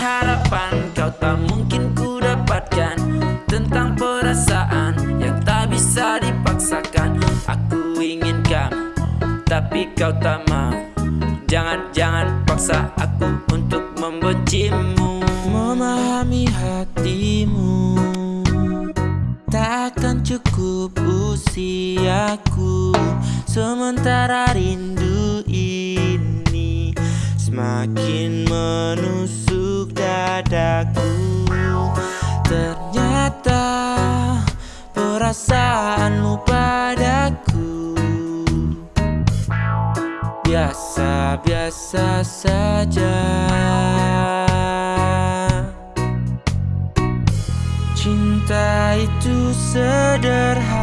harapan kau tak mungkin ku dapatkan Tentang perasaan yang tak bisa dipaksakan. Aku ingin kamu tapi kau tak mau. Jangan, jangan paksa aku untuk membencimu. Memahami hatimu Takkan cukup usiaku. Sementara rindu Semakin menusuk dadaku Ternyata perasaanmu padaku. Biasa-biasa saja. Cinta itu sederhana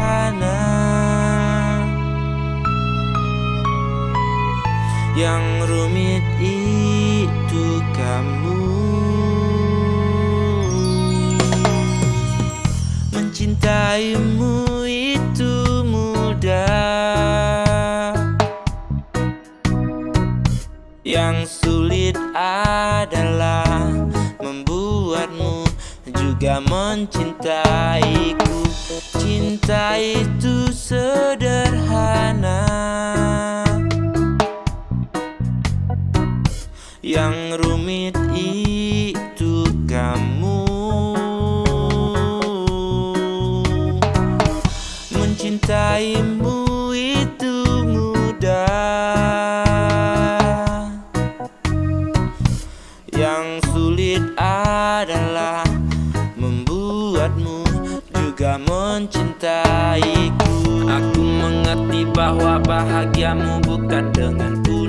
Yang rumit itu kamu. Mencintaimu itu mudah. Yang sulit adalah membuatmu juga mencintaiku. Cinta itu Yang rumit itu kamu. Mencintaimu itu mudah. Yang sulit adalah membuatmu juga mencintaiku. Aku mengerti bahwa bahagiamu bukan dengan ku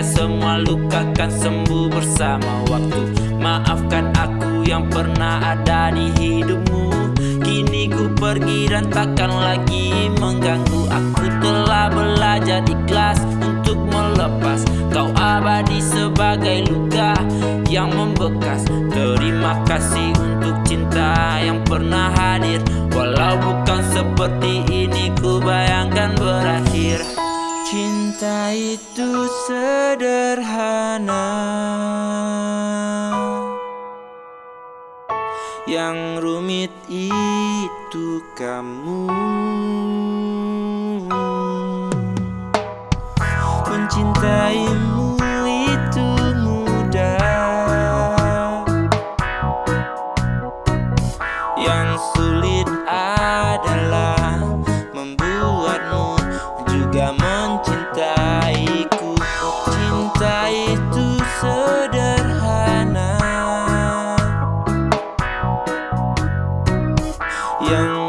Semua luka kan sembuh bersama waktu. Maafkan aku yang pernah ada di hidupmu. Kini ku pergi dan takkan lagi. Mengganggu Aku telah belajar ikhlas untuk melepas. Kau abadi sebagai luka yang membekas. Terima kasih untuk cinta yang pernah hadir. Walau bukan seperti ini ku bayangkan berakhir Cinta itu sederhana. Yang rumit itu kamu. Mencintaimu itu mudah. Yang sulit Yang